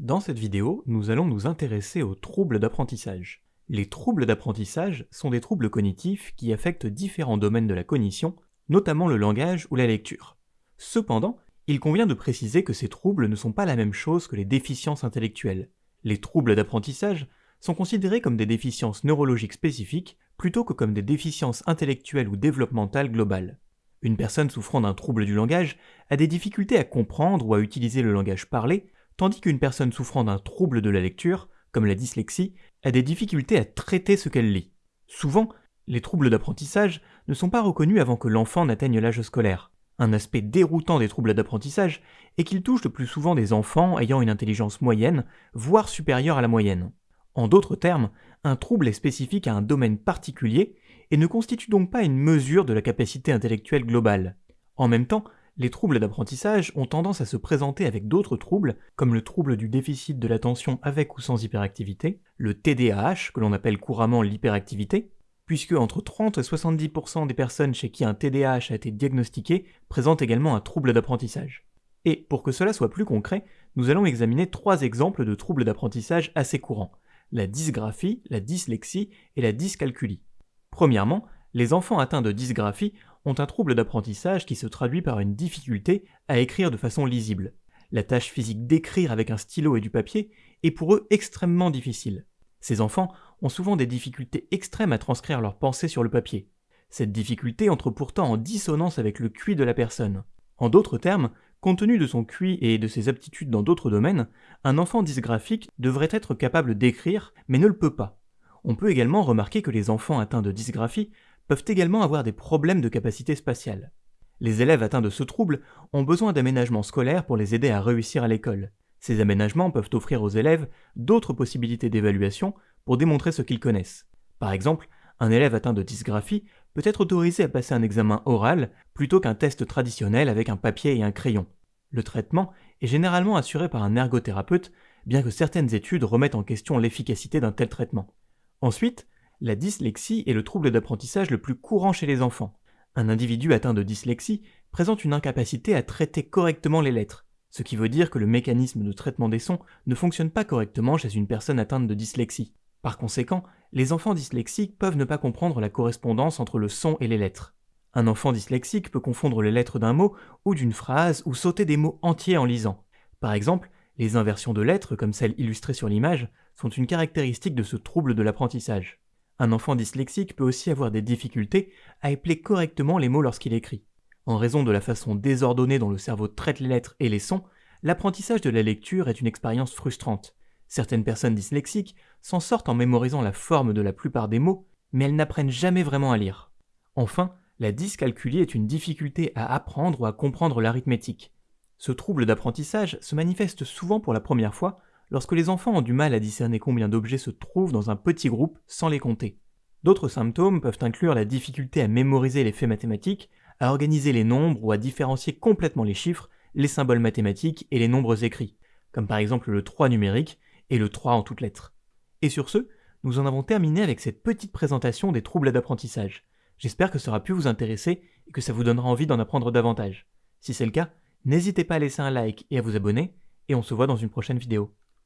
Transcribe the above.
Dans cette vidéo, nous allons nous intéresser aux troubles d'apprentissage. Les troubles d'apprentissage sont des troubles cognitifs qui affectent différents domaines de la cognition, notamment le langage ou la lecture. Cependant, il convient de préciser que ces troubles ne sont pas la même chose que les déficiences intellectuelles. Les troubles d'apprentissage sont considérés comme des déficiences neurologiques spécifiques plutôt que comme des déficiences intellectuelles ou développementales globales. Une personne souffrant d'un trouble du langage a des difficultés à comprendre ou à utiliser le langage parlé, tandis qu'une personne souffrant d'un trouble de la lecture, comme la dyslexie, a des difficultés à traiter ce qu'elle lit. Souvent, les troubles d'apprentissage ne sont pas reconnus avant que l'enfant n'atteigne l'âge scolaire. Un aspect déroutant des troubles d'apprentissage est qu'ils touchent le plus souvent des enfants ayant une intelligence moyenne, voire supérieure à la moyenne. En d'autres termes, un trouble est spécifique à un domaine particulier et ne constitue donc pas une mesure de la capacité intellectuelle globale. En même temps, les troubles d'apprentissage ont tendance à se présenter avec d'autres troubles, comme le trouble du déficit de l'attention avec ou sans hyperactivité, le TDAH, que l'on appelle couramment l'hyperactivité, puisque entre 30 et 70% des personnes chez qui un TDAH a été diagnostiqué présentent également un trouble d'apprentissage. Et pour que cela soit plus concret, nous allons examiner trois exemples de troubles d'apprentissage assez courants, la dysgraphie, la dyslexie et la dyscalculie. Premièrement, les enfants atteints de dysgraphie ont un trouble d'apprentissage qui se traduit par une difficulté à écrire de façon lisible. La tâche physique d'écrire avec un stylo et du papier est pour eux extrêmement difficile. Ces enfants ont souvent des difficultés extrêmes à transcrire leurs pensées sur le papier. Cette difficulté entre pourtant en dissonance avec le QI de la personne. En d'autres termes, compte tenu de son QI et de ses aptitudes dans d'autres domaines, un enfant dysgraphique devrait être capable d'écrire mais ne le peut pas. On peut également remarquer que les enfants atteints de dysgraphie peuvent également avoir des problèmes de capacité spatiale. Les élèves atteints de ce trouble ont besoin d'aménagements scolaires pour les aider à réussir à l'école. Ces aménagements peuvent offrir aux élèves d'autres possibilités d'évaluation pour démontrer ce qu'ils connaissent. Par exemple, un élève atteint de dysgraphie peut être autorisé à passer un examen oral plutôt qu'un test traditionnel avec un papier et un crayon. Le traitement est généralement assuré par un ergothérapeute, bien que certaines études remettent en question l'efficacité d'un tel traitement. Ensuite, la dyslexie est le trouble d'apprentissage le plus courant chez les enfants. Un individu atteint de dyslexie présente une incapacité à traiter correctement les lettres, ce qui veut dire que le mécanisme de traitement des sons ne fonctionne pas correctement chez une personne atteinte de dyslexie. Par conséquent, les enfants dyslexiques peuvent ne pas comprendre la correspondance entre le son et les lettres. Un enfant dyslexique peut confondre les lettres d'un mot ou d'une phrase ou sauter des mots entiers en lisant. Par exemple, les inversions de lettres, comme celles illustrées sur l'image, sont une caractéristique de ce trouble de l'apprentissage. Un enfant dyslexique peut aussi avoir des difficultés à épeler correctement les mots lorsqu'il écrit. En raison de la façon désordonnée dont le cerveau traite les lettres et les sons, l'apprentissage de la lecture est une expérience frustrante. Certaines personnes dyslexiques s'en sortent en mémorisant la forme de la plupart des mots, mais elles n'apprennent jamais vraiment à lire. Enfin, la dyscalculie est une difficulté à apprendre ou à comprendre l'arithmétique. Ce trouble d'apprentissage se manifeste souvent pour la première fois lorsque les enfants ont du mal à discerner combien d'objets se trouvent dans un petit groupe sans les compter. D'autres symptômes peuvent inclure la difficulté à mémoriser les faits mathématiques, à organiser les nombres ou à différencier complètement les chiffres, les symboles mathématiques et les nombres écrits, comme par exemple le 3 numérique et le 3 en toutes lettres. Et sur ce, nous en avons terminé avec cette petite présentation des troubles d'apprentissage. J'espère que ça aura pu vous intéresser et que ça vous donnera envie d'en apprendre davantage. Si c'est le cas, n'hésitez pas à laisser un like et à vous abonner, et on se voit dans une prochaine vidéo.